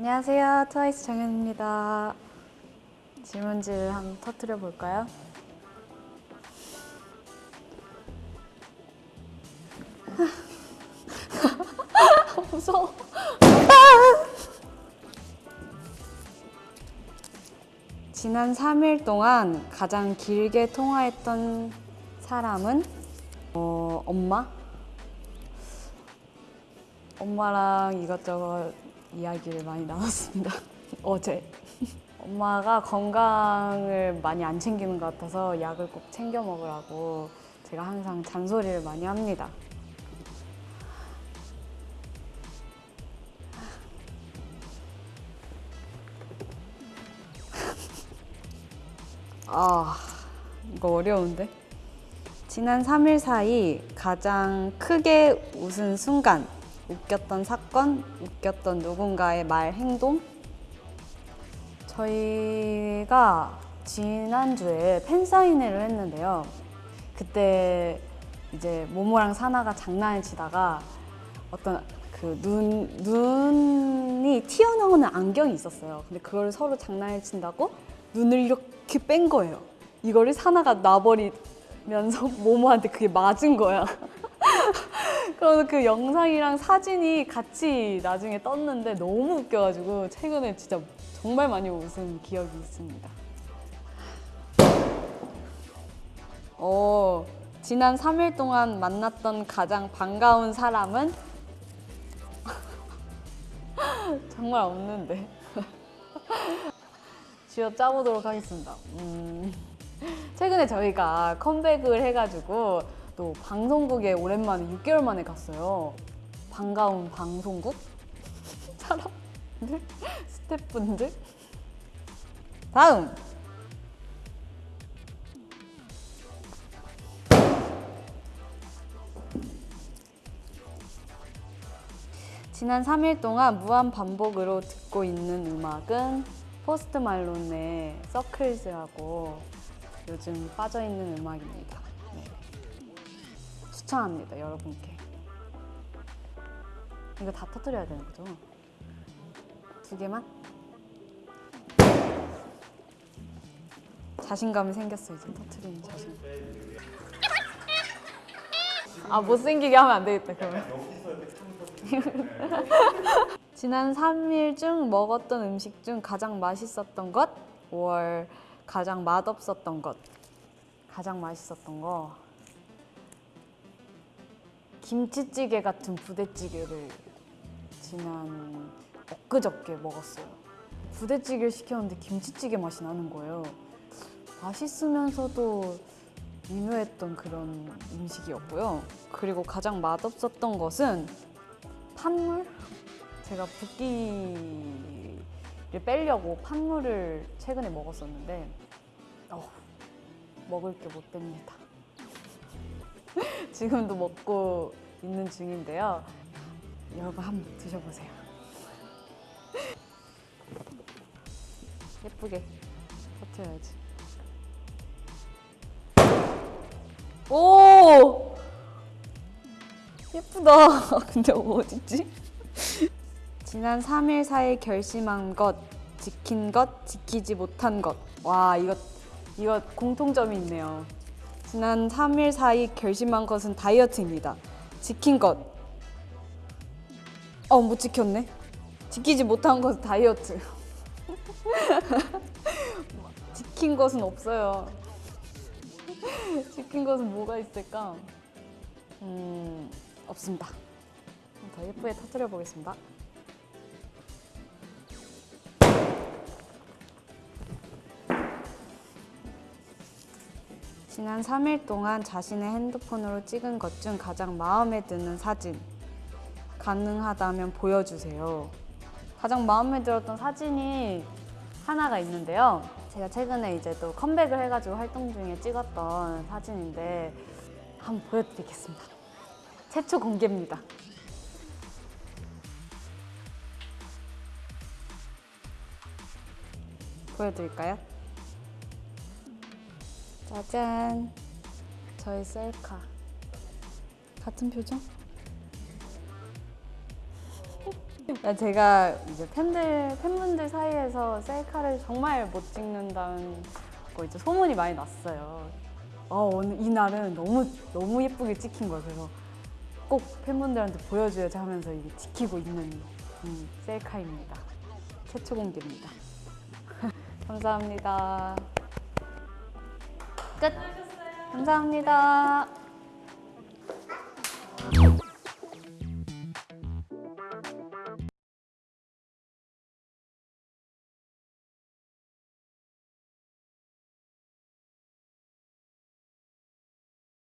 안녕하세요. 트와이스 정현입니다. 질문지를 한번 터뜨려 볼까요? 무서워. 지난 3일 동안 가장 길게 통화했던 사람은 어, 엄마? 엄마랑 이것저것 이야기를 많이 나눴습니다. 어제. 엄마가 건강을 많이 안 챙기는 것 같아서 약을 꼭 챙겨 먹으라고 제가 항상 잔소리를 많이 합니다. 아, 이거 어려운데? 지난 3일 사이 가장 크게 웃은 순간, 웃겼던 사건, 웃겼던 누군가의 말, 행동? 저희가 지난주에 팬사인회를 했는데요. 그때 이제 모모랑 사나가 장난을 치다가 어떤 그 눈, 눈이 튀어나오는 안경이 있었어요. 근데 그걸 서로 장난을 친다고 눈을 이렇게 뺀 거예요. 이거를 사나가 놔버리면서 모모한테 그게 맞은 거야. 그래서 그 영상이랑 사진이 같이 나중에 떴는데 너무 웃겨가지고 최근에 진짜 정말 많이 웃은 기억이 있습니다. 어, 지난 3일 동안 만났던 가장 반가운 사람은? 정말 없는데. 쥐어 짜보도록 하겠습니다. 음, 최근에 저희가 컴백을 해가지고 또 방송국에 오랜만에 6개월 만에 갔어요. 반가운 방송국? 사람들? 스태프분들? 다음! 지난 3일 동안 무한 반복으로 듣고 있는 음악은 포스트 말론의 서클즈라고 요즘 빠져있는 음악입니다. 네. 추천합니다, 여러분께. 이거 다 터뜨려야 되는 거죠? 두 개만? 자신감이 생겼어, 이제 터트리는 자신감. 아, 못생기게 하면 안 되겠다, 그러면. 지난 3일 중 먹었던 음식 중 가장 맛있었던 것? 5월 가장 맛없었던 것? 가장 맛있었던 거 김치찌개 같은 부대찌개를 지난 엊그저께 먹었어요 부대찌개를 시켰는데 김치찌개 맛이 나는 거예요 맛있으면서도 미묘했던 그런 음식이었고요 그리고 가장 맛없었던 것은 판물? 제가 붓기를 빼려고 판물을 최근에 먹었었는데 어, 먹을 게 못 됩니다. 지금도 먹고 있는 중인데요. 여러분 한번 드셔보세요. 예쁘게 터트려야지. 오! 예쁘다. 근데 어딨지? 지난 3일 사이 결심한 것, 지킨 것, 지키지 못한 것. 와, 이거, 이거 공통점이 있네요. 지난 3일 사이 결심한 것은 다이어트입니다. 지킨 것. 어, 못 지켰네. 지키지 못한 것은 다이어트. 지킨 것은 없어요. 지킨 것은 뭐가 있을까? 음, 없습니다. 더 예쁘게 터뜨려 보겠습니다. 지난 3일 동안 자신의 핸드폰으로 찍은 것 중 가장 마음에 드는 사진 가능하다면 보여주세요. 가장 마음에 들었던 사진이 하나가 있는데요. 제가 최근에 이제 또 컴백을 해가지고 활동 중에 찍었던 사진인데 한번 보여드리겠습니다. 최초 공개입니다. 보여드릴까요? 짜잔! 저의 셀카. 같은 표정? 제가 이제 팬들 팬분들 사이에서 셀카를 정말 못 찍는다는 거 이제 소문이 많이 났어요. 어, 오늘 이 날은 너무 너무 예쁘게 찍힌 거예요. 그래서 꼭 팬분들한테 보여줘야지 하면서 이게 지키고 있는 음, 셀카입니다. 최초 공개입니다. 감사합니다. 끝. 감사합니다.